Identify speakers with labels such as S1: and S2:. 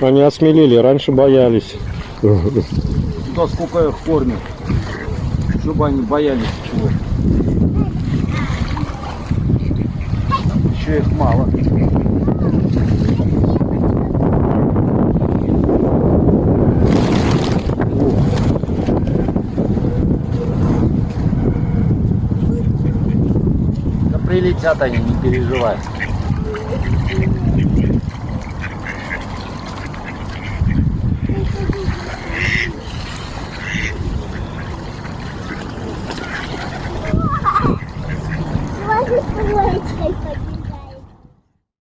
S1: Они осмелели, раньше боялись.
S2: Да сколько их кормят. Чтобы они боялись чего. Еще их мало. Да прилетят они, не переживай. Why does the take taste like